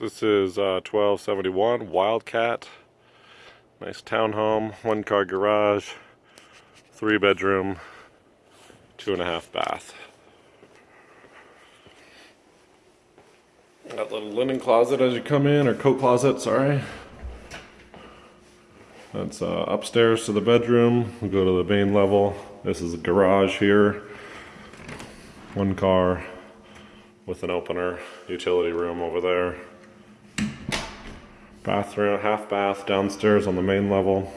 This is uh, 1271 Wildcat. Nice townhome, one car garage, three bedroom, two and a half bath. Got little linen closet as you come in, or coat closet, sorry. That's uh, upstairs to the bedroom. We go to the main level. This is a garage here. One car with an opener. Utility room over there. Bathroom, half bath downstairs on the main level.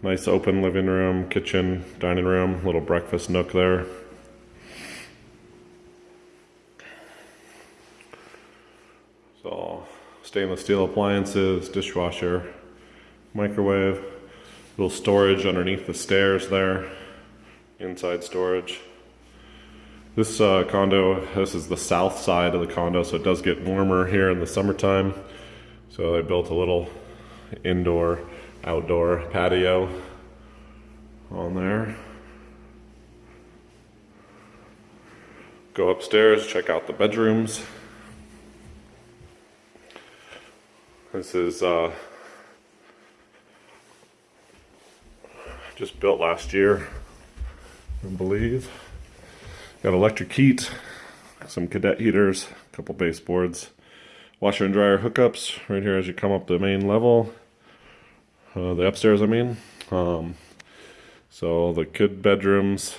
Nice open living room, kitchen, dining room, little breakfast nook there. So, stainless steel appliances, dishwasher, microwave, little storage underneath the stairs there, inside storage. This uh, condo, this is the south side of the condo, so it does get warmer here in the summertime. So I built a little indoor, outdoor patio on there. Go upstairs, check out the bedrooms. This is uh, just built last year, I believe. Got electric heat, some cadet heaters, a couple baseboards, washer and dryer hookups right here as you come up the main level. Uh, the upstairs, I mean. Um, so the kid bedrooms,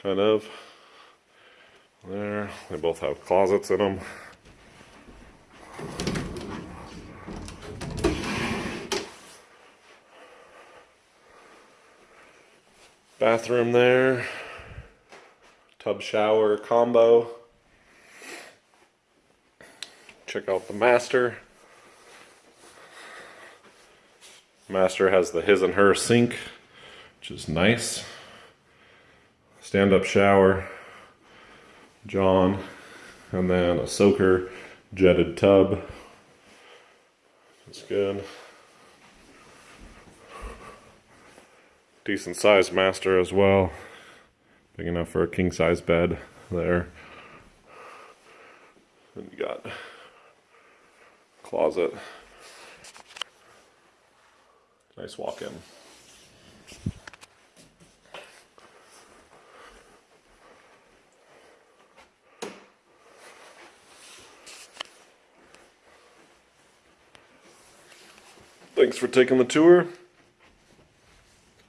kind of, there. They both have closets in them. Bathroom there tub shower combo. Check out the master. Master has the his and her sink, which is nice. Stand up shower, John, and then a soaker jetted tub. That's good. Decent sized master as well. Big enough for a king size bed there. And you got closet. Nice walk in. Thanks for taking the tour.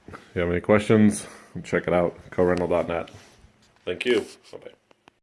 If you have any questions, check it out, corental.net. Thank you. Bye-bye.